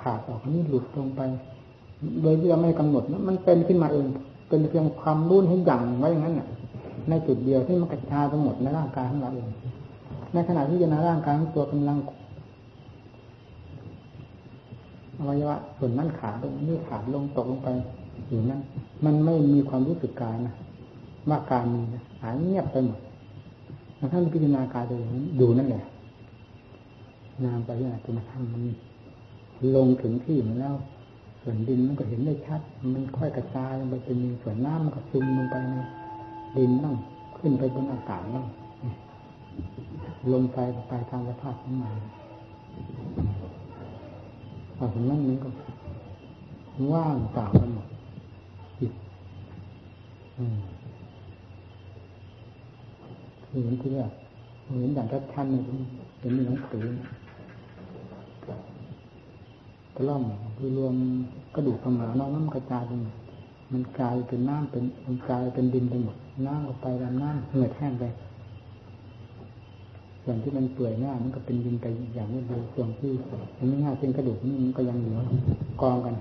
ขาดออกนี่หลุดลงไป โดยที่เราไม่กำหนดนะมันเป็นขึ้นมาเอง เป็นเพียงความรุ่นให้ยั่งไว้อย่างนั้นน่ะ ในจุดเดียวที่มันกระจายทั้งหมดในร่างกายของเราเอง ในขณะที่จะในร่างกายของตัวกำลังอวัยวะส่วนนั้นขาดลงนี่ขาดลงตกลงไปอยู่นั้น มันไม่มีความรู้สึกกายนะว่าการมีหายเงียบไปหมดท่านพิจารณากายตัวนี้ดูนั่นแหละนามไปยังไงจนกระทั่งมันลงถึงที่มันแล้ว ส่วนดินมันก็เห็นได้ชัด มันค่อยกระจายลงไปเป็นส่วนน้ำมันก็ซึมลงไปใน ดินบ้างขึ้นไปบนอากาศบ้างลงไปไปทางสภาพของมันพอถึงนั้นมันก็ว่างเปล่ากันหมดจิตคือเห็นที่แรกเห็นอย่างชัดๆเลยเห็นในหนังสือตะล่อมคือรวมกระดูกขมานอกน้ำกระจายไปหมดมันกลายเป็นน้ำเป็นมันกลายเป็นดินไปหมด น้ำก็ไปดำน้ำเหือแห้งไปส่วนที่มันเปื่อยหน้ามันก็เป็นดินไปอย่างนี้ดูส่วนที่มันไม่ง่ายเป็นกระดูกนี่มันก็ยังเหลือกองกัน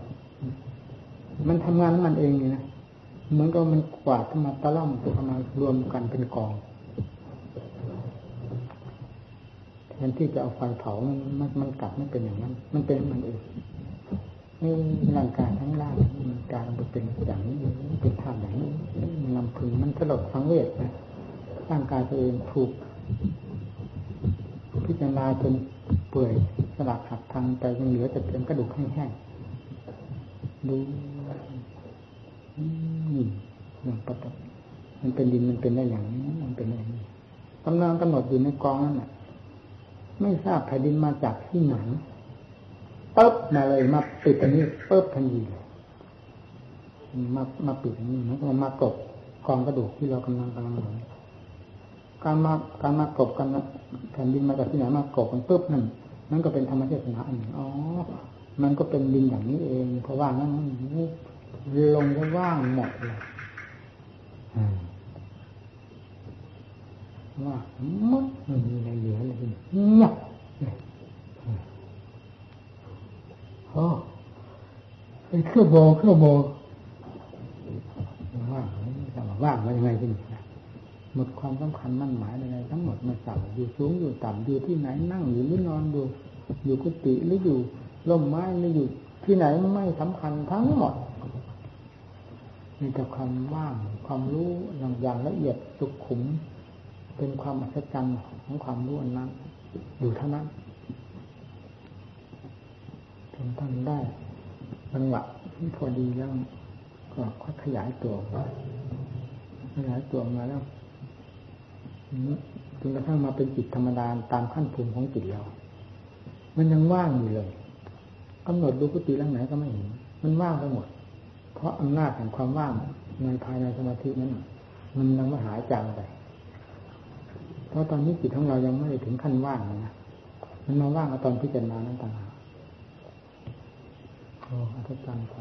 มันทำงานมันเองนี่นะเหมือนก็มันกวาดขึ้นมาตะล่อมเข้ามารวมกันเป็นกองแทนที่จะเอาไฟเผามันมันมันกลับไม่เป็นอย่างนั้น มันเป็นมันเอง นี่ร่างกายทั้งร่างมันการมันเป็นอย่างนี้เป็นท่าอย่างนี้มันลำพึงมันสลดสังเวชนะร่างกายตัวเองถูก พิจารณาจนเปื่อยสลักหักทางแต่ยังเหลือแต่เพียงกระดูกแห้งๆดูนี่อย่างปกติมันเป็นดินมันเป็นได้อย่างนี้มันเป็นอย่างนี้กำลังกำหนดอยู่ในกองนั่นแหละไม่ทราบแผ่นดินมาจากที่ไหน ปุ๊บมาเลยมาปิดอันนี้ปุ๊บทันทีมามาปิดอันนี้มันก็มากบกองกระดูกที่เรากำลังกำลังหนการมาการมากบกันแผ่นดินมาจากที่ไหนมากบกันปุ๊บนั่นนั่นก็เป็นธรรมเทศนาอันหนึ่งอ๋อ มันก็เป็นดินอย่างนี้เองเพราะว่านั้นลงก็ว่างหมดเลยว่ามัดมันมีอะไรเหลือเลยเงียบ โอ้เป็นเครื่องโบเครื่องโบว่างจะมาว่างมายังไงที่นี่หมดความสำคัญมั่นหมายอะไรทั้งหมดมาสั่งอยู่สูงอยู่ต่ำอยู่ที่ไหนนั่งอยู่หรือนอนอยู่อยู่กุฏิหรืออยู่ร่มไม้หรืออยู่ที่ไหนไม่สำคัญทั้งหมดมีแต่ความว่างความรู้อย่างอย่างละเอียดสุขุม เป็นความอัศจรรย์ของความรู้อันนั้นอยู่เท่านั้น จนตั้งได้จังหวะที่พอดีแล้วก็ค่อยขยายตัวขยายตัวมาแล้วจนกระทั่งมาเป็นจิตธรรมดาตามขั้นภูมิของจิตเรา มันยังว่างอยู่เลยกำหนดดูกุฏิหลังไหนก็ไม่เห็น มันว่างไปหมด เพราะอำนาจแห่งความว่างในภายในสมาธินั้นมันยังไม่หายจางไป เพราะตอนนี้จิตของเรายังไม่ถึงขั้นว่างนะ มันมาว่างตอนพิจารณานั้นต่างหาก อ้อัศจรรย์ไป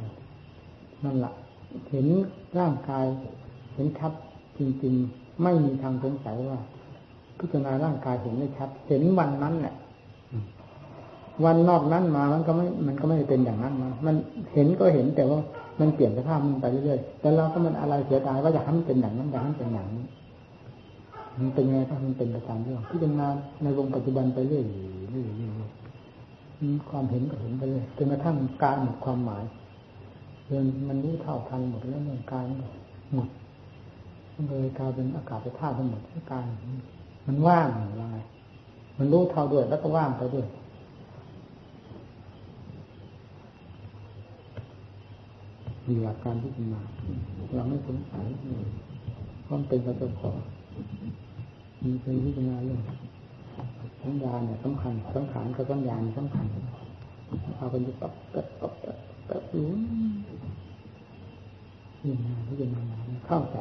นั่นแหละเห็นร่างกาย เห็นชัดจริง ๆ ไม่มีทางสงสัยว่า พิจารณาร่างกายเห็นไม่ชัด เห็นวันนั้นแหละวันนอกนั้นมามันก็ไม่ มันก็ไม่เป็นอย่างนั้นมันมันเห็นก็เห็นแต่ว่ามันเปลี่ยนสภาพมันไปเรื่อยๆแต่เราก็มันอะไรเสียดายว่าอยากให้มันเป็นอย่างนั้นอยากให้มันเป็นอย่างนี้มันเป็นไงก็มันเป็นไปตามเรื่องพิจารณาในวงปัจจุบันไปเรื่อยๆ ความเห็นก็เห็นไปเลยจนกระทั่งการหมดความหมายเรื่องมันรู้เท่าทันหมดแล้วเรื่องการหมดมันเลยกลายเป็นอากาศไปท่าทั้งหมดที่การมันว่างอะไรมันรู้เท่าด้วยแล้วก็ว่างไปด้วยมีหลักการที่จะมาเราไม่สงสัยความเป็นพระเจ้าของมีเป็นพิจารณาเรื่อง สัญญาเนี่ยสำคัญสังขารกับสัญญาสำคัญเอาเป็นปับปับปับปับปับรู้นี่นะพิจารณาเข้าใจ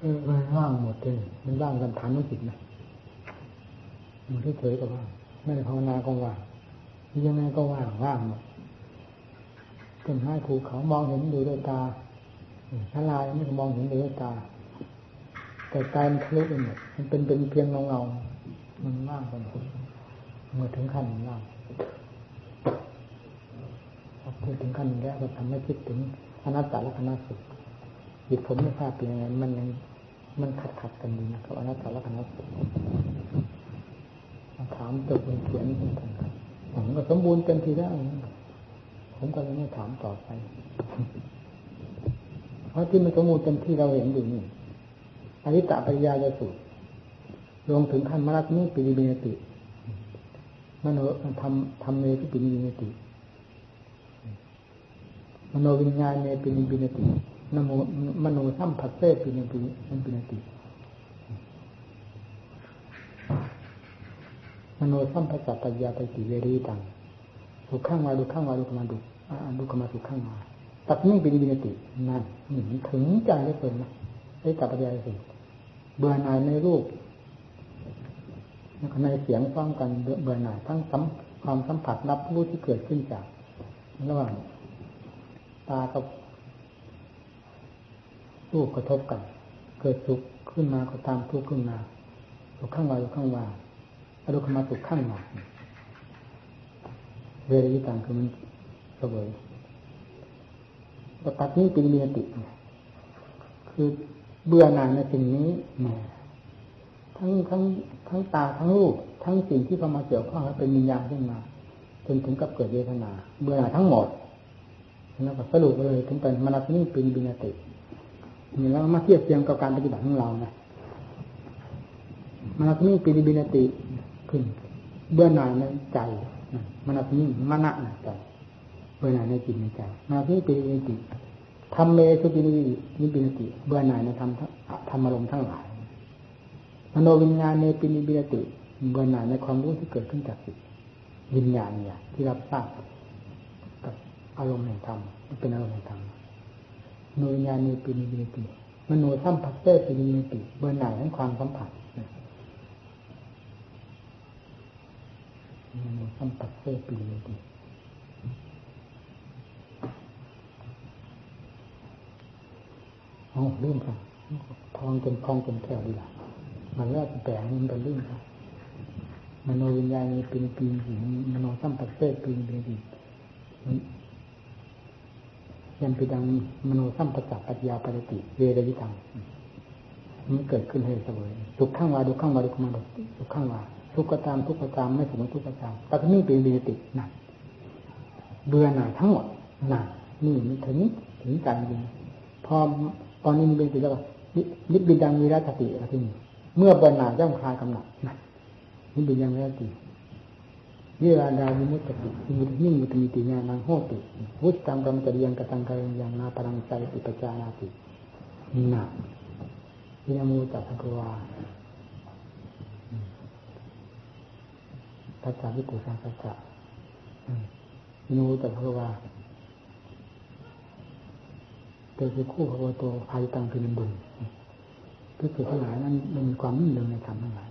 เออมันว่างหมดเลยมันว่างกันฐานมันจิตนะมันเฉยๆก็ว่างไม่ได้ภาวนาก็ว่างยังไงก็ว่างว่างหมดต้นไม้ภูเขามองเห็นดูด้วยตาทลายไม่มองเห็นด้วยตา แต่ใจมันทะลุไปหมดมันเป็นเป็นเพียงเงาเงามันว่างไปหมดเมื่อถึงขั้นว่างพอพูดถึงขั้นนี้ก็ทำให้คิดถึงอนัตตาและคณะสุขจิตผมไม่ทราบเป็นยังไงมันยังมันขัดขัดกันดีนะครับอนัตตาและคณะสุขถามตัวคนเขียนเป็นกันผมก็สมบูรณ์เต็มทีแล้วผมก็เลยไม่ถามต่อไป เพราะที่มันสมบูรณ์เต็มที่เราเห็นอยู่นี่ อริตะปริยายสุดรวมถึงขั้นมรัตนิปิริเมติมโนทำทำเมที่ปิริเมติมโนวิญญาณเนปิริเมตินโมมโนสัมผัสเซปิริปิริปิริติมโนสัมปชัตตยาไปติเวรีตังดูข้างวาดูข้างวาดูขมาดูดูขมาดูข้างวาตัดนิ่งเป็นวินตินั่นนี่ถึงใจได้เป็นนะไอ้ตัปัญญาสิเเบื่อหน่ายในรูปในเสียงฟ้องกันเบื่อหน่ายทั้งสัมความสัมผัสรับรู้ที่เกิดขึ้นจากระหว่างตากับรูปกระทบกัน เกิดสุขขึ้นมาก็ตามทุกข์ขึ้นมาสุขข้างวาสุขข้างวาอารมณ์มาสุขข้างวาเวรีต่างคือมันเสวยแต่ตัดนี้เป็นเมียติคือ เบื่อหน่ายในสิ่งนี้แหมทั้งทั้งทั้งตาทั้งรูปทั้งสิ่งที่เข้ามาเกี่ยวข้องเป็นวิญญาณขึ้นมาจนถึงกับเกิดเวทนา เบื่อหน่ายทั้งหมดแล้วก็สรุปเลยถึงเป็นมรณะนี้เป็นบินตินี่แล้วมาเทียบเทียงกับการปฏิบัติของเรานะมรณะนี้เป็นบินติขึ้น เบื่อหน่ายในใจมรณะนี้มณะในใจเบื่อหน่ายในจิตในใจมรณะนี้เป็นบินติ ทำเมสุปินินิบินติ เบื่อหน่ายในธรรมธรรมอารมณ์ทั้งหลายมโนวิญญาณในปินิบินติเบื่อหน่ายในความรู้ที่เกิดขึ้นจากจิตวิญญาณเนี่ยที่รับทราบกับอารมณ์แห่งธรรมเป็นอารมณ์แห่งธรรมโนวิญญาณในปินิบินติมโนสัมผัสเตปินิบินติเบื่อหน่ายทั้งความสัมผัสมโนสัมผัสเตปินิบินติ อ๋อลืมค่ะทองจนคลองจนแก้วดีละมันแรกแปลงมันเป็นลืมค่ะมโนวิญญาณเป็นปีนมโนสัมปัสเตปีนเป็นปียันไปดังมโนสัมปจักปัญญาปฏิติเวรวิตังมันเกิดขึ้นให้เสวยทุกข้างวาทุกข้างวาทุกข้างวาทุกข้างวาทุกกระตามทุกกระตามไม่สมทุกกระตามแต่ที่นี่เป็นเวตินั่นเบื่อหน่ายทั้งหมดนั่นนี่มันถึงถึงการยิงพอ ตอนนี้มันเป็นสิแล้วนิบิดังมีรัตติอะไรที่นี่เมื่อเบื่อหน่ายย่อมคลายกำหนัดนั่นนี่เป็นยังไงตีเยราดาวิมุตติมุตยิ่งมุตมิติญาณังโหติวุฒตังกรรมจริยังกตังกายยังนาปรังใจติปจานาตินาวินามูจัตถวาทัศสาวิกุสังสัจจะวินามูจัตถวา เกิดคู่พระโตภายตังคือบุญคือคือทั้งหลายนั้นมันมีความนิ่งเดิงในธรรมทั้งหลาย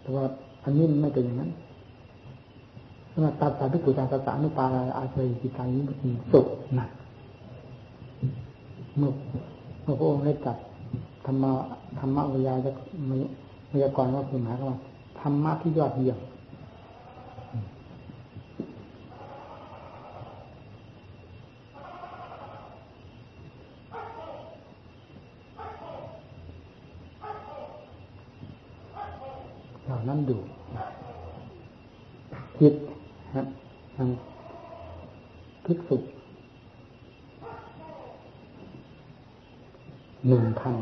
แต่ว่าอันนี้ไม่เป็นอย่างนั้นสำหรับตัดสาพิกุจารสานุปาอาเซยิตานิมุติสุขนะเมื่อเมื่อพระองค์ได้จัดธรรมะธรรมะวิยาจะวิยากรว่าคือหมายความว่าธรรมะที่ยอดเยี่ยมเหล่านั้นดูจิตครับทางภิกษุหนึ่งพัน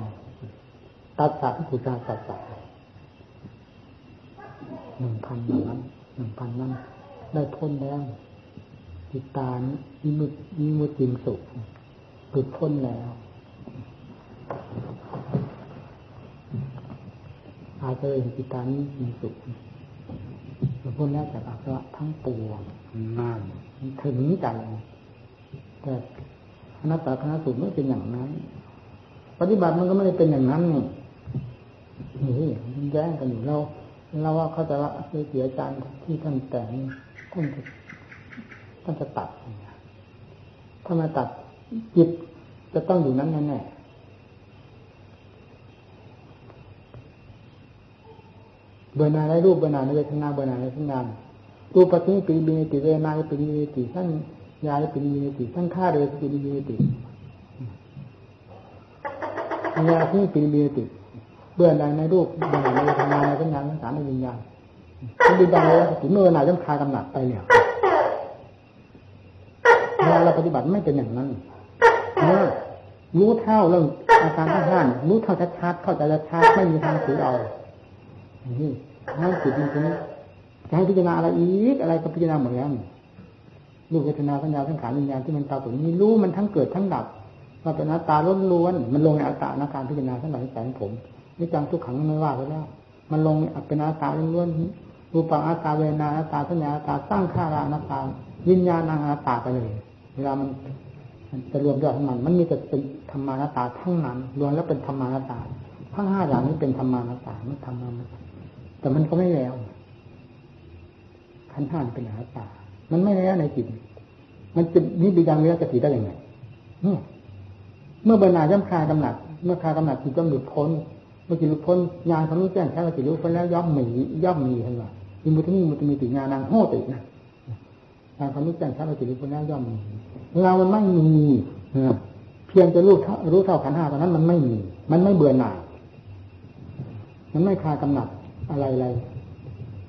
ตัดสาพิกุจาตัดสาหนึ่งพันนั้นหนึ่งพันนั้น ได้พ้นแล้วจิตตานิมุตนิมุติมสุขหลุดพ้นแล้วอาจจะเห็นจิตตานิมีสุขหลุดพ้นแล้วจากอาสวะทั้งปวงนั่นถึงใจแต่อนัตตาคณะสุขไม่เป็นอย่างนั้น ปฏิบัติมันก็ไม่ได้เป็นอย่างนั้นนี่ นี่มันแย้งกันอยู่เราเราว่าเขาจะละเสียอาจารย์ที่ท่านแต่งท่านจะท่านจะตัดถ้ามาตัดจิตจะต้องอยู่นั้นแน่ๆเบอร์นาในรูปเบอร์นาในเวทนาเบอร์นาในสัญญารูปปัจจุบันปีบินติเวนาปีบิติทั้งยาปีบิติทั้งข้าเรือปีบิติยาที่ปีบิติ เบื่อในในรูปเบื่อในเวทนาในสัญญาในสารในวิญญาณมันดีดังเลยถึงเมื่อไหร่ต้องคากำหนัดไปเนี่ยเวลาเราปฏิบัติไม่เป็นอย่างนั้นรู้เท่าเรื่องอาการทั้งห้ารู้เท่าชัดๆเข้าใจชัดไม่มีทางถือเอานี่ถ้าจิตจริงๆจะให้พิจารณาอะไรอีกอะไรก็พิจารณาหมดแล้วรูปเวทนาสัญญาสังขารวิญญาณที่มันตาตัวนี้รู้มันทั้งเกิดทั้งดับมันเป็นอัตตาล้วนๆมันลงในอัตตาอาการพิจารณาทั้งหลายแสงผม นี่จังทุกขังไม่ว่าไปแล้ว มันลงเป็นอนัตาล้วนๆรูปังอาตาเวนาอาตาสัญญาอาตาสร้างข้ารานาตาวิญญาณังอาตาไปเลยเวลามันจะรวมยอดของมัน มันมีแต่เป็นธรรมานาตาทั้งนั้น รวมแล้วเป็นธรรมานาตา ทั้งห้าอย่างนี้เป็นธรรมานาตาไม่ธรรมานาตาแต่มันก็ไม่แล้วขันห้าเป็นอาตา มันไม่แล้วในจิต มันจะนิบิยังเวรกติได้ยังไงเมื่อเบรรนาย่ำคลายกำหนัด เมื่อคลายกำหนัดจิตย่อมหลุดพ้น มื่อจิตหลุดพ้นญาณเขารู้แจ้งแค่ว่าจิตรู้พ้นแล้วย่อมมีย่อมมีทั้งหมดมีมุตมีมุตมีติญาณังโหตินะญาณเขารู้แจ้งแค่ว่าจิตรู้พ้นแล้วย่อมมีเรามันไม่มีเพียงจะรู้รู้เท่าขันห้าตอนนั้นมันไม่มี มันไม่เบื่อหน่าย มันไม่คลายกำหนัดอะไรอะไร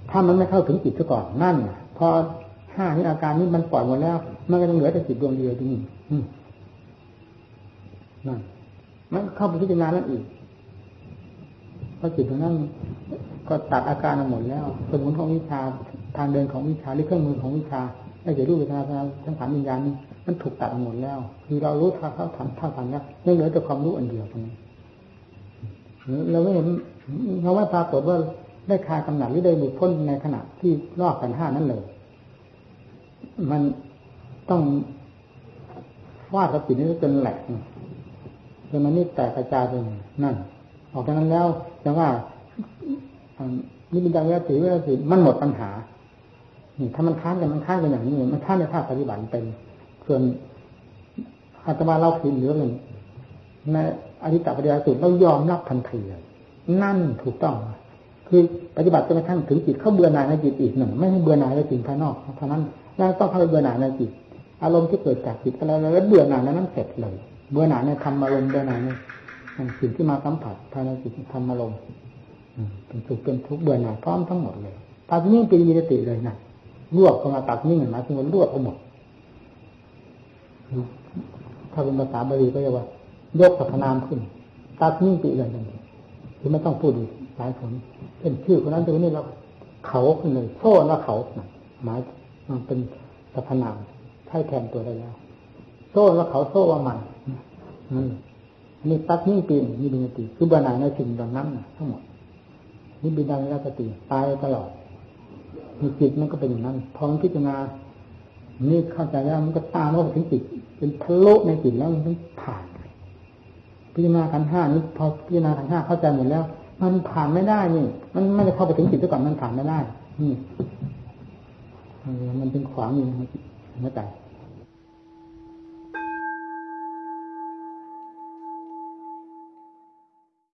ถ้ามันไม่เข้าถึงจิตซะก่อนนั่นพอห้านี้อาการนี้มันปล่อยหมดแล้วมันก็ยังเหลือแต่จิตดวงเดียวที่นี่นั่นมันเข้าไปพิจารณาแล้วอีก ราะจิตตรงนั้นก็ตัดอาการหมดแล้วสมุนของวิชาทางเดินของวิชาหรือเครื่องมือของวิชาไม่ใช่รูปเวทนาทั้งสามวิญญาณนี้มันถูกตัดหมดแล้ว คือเรารู้ท่าเข้าทันท่าทันแล้วยังเหลือแต่ความรู้อันเดียวตรงนี้เราไม่เห็นเราไม่ปรากฏว่าได้คลายกำหนัดหรือได้หลุดพ้นในขณะที่รอบกันห้านั้นเลย มันต้องวาดกับจิตนี้จนแหลกจนมันนี่แตกกระจายไปนั่น ออกจากนั้นแล้วแต่ว่านี่เป็นดังเวทีเวทีมันหมดปัญหานี่ถ้ามันค้านกันมันค้านกันอย่างนี้มันค้านในภาคปฏิบัติเป็น ส่วนอาตมาเราผิดหรือหนึ่งในอธิตปฏิยาสุดเรายอมรับทันทียนั่นถูกต้อง คือปฏิบัติจนกระทั่งถึงจิตเขาเบื่อหน่ายในจิตอีกหนึ่งไม่ให้เบื่อหน่ายในสิ่งภายนอกเท่านั้นแล้วต้องเข้าไปเบื่อหน่ายในจิต อารมณ์ที่เกิดจากจิตอะไรแล้วเบื่อหน่ายนั้นเสร็จเลย เบื่อหน่ายในธรรมอารมณ์เบื่อหน่ายใน สิ่งที่มาสัมผัสภายในจิตธรรมอารมณ์เป็นสุขเป็นทุกข์เบื่อหน่ายพร้อมทั้งหมดเลยตาที่นี่เป็นยีติเลยนะรวบเข้ามาตัดนิ่งมาถึงมันรวบเข้าหมดถ้าเป็นภาษาบาลีก็เรียกว่ายกสรรพนามขึ้นตัดนิ่งปีเลยนั่นคือไม่ต้องพูดอีกหลายคนเป็นชื่อคนนั้นตัวนี้เราเขาคนหนึ่งโซ่ว่าเขาหมายมันเป็นสรรพนามใช้แทนตัวได้แล้ว โซ่ว่าเขาโซ่ว่ามันนั่น นี่ตัดนิ่ปีนี่บินติคือบันไดในสิ่งดังนั้นทั้งหมดนี่บินดังแล้วสติตายตลอดมีจิตมันก็เป็นอย่างนั้นพอนพิจารณานี่เข้าใจแล้วมันก็ตามว่าถึงจิตเป็นทะลุในจิตแล้วมันผ่าน พิจารณาขันห้านี้พอพิจารณาขันห้าเข้าใจหมดแล้ว มันผ่านไม่ได้นี่ มันไม่ได้เข้าไปถึงจิตซะก่อนมันผ่านไม่ได้นี่มันเป็นขวางอยู่ในใจ